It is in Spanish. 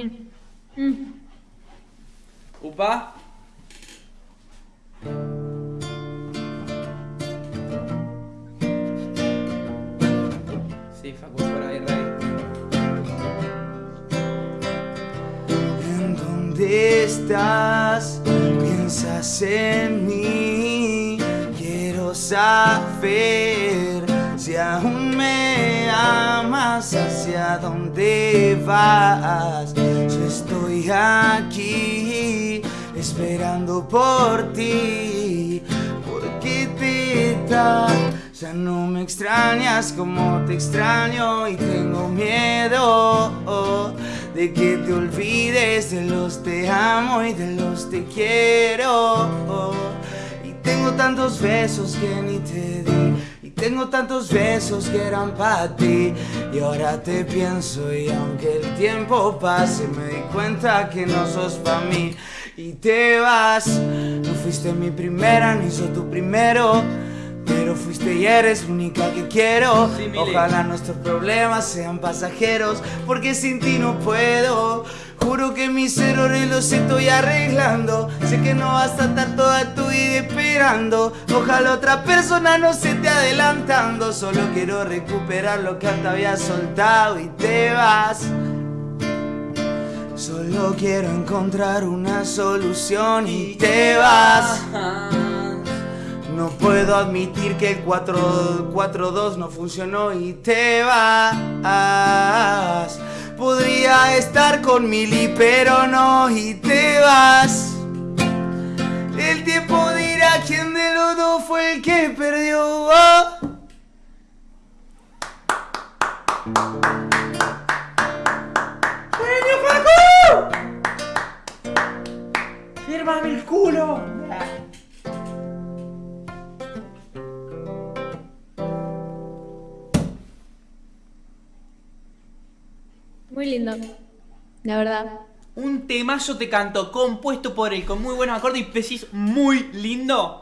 imagino. Mm. Upa. Sí, Facu, por ahí, Rey. ¿En dónde estás? ¿Piensas en mí? Quiero saber si aún me amas, hacia dónde vas. Aquí esperando por ti. Porque te da, ya no me extrañas como te extraño y tengo miedo de que te olvides de los te amo y de los te quiero. Y tengo tantos besos que ni te di. Tengo tantos besos que eran para ti. Y ahora te pienso y aunque el tiempo pase me di cuenta que no sos para mí. Y te vas. No fuiste mi primera ni soy tu primero. Pero fuiste y eres única que quiero. Ojalá nuestros problemas sean pasajeros. Porque sin ti no puedo. Juro que mis errores los estoy arreglando. Sé que no vas a estar toda tu vida esperando. Ojalá otra persona no se esté adelantando. Solo quiero recuperar lo que antes había soltado y te vas. Solo quiero encontrar una solución y te vas. No puedo admitir que el 4 4-2 no funcionó y te vas. Estar con Mili, pero no y te vas. El tiempo dirá quién de los dos fue el que perdió. Oh. ¡Genio, Facu! ¡Fírmame el culo! Muy lindo. La verdad. Un temazo te canto, compuesto por él, con muy buenos acordes y decís muy lindo.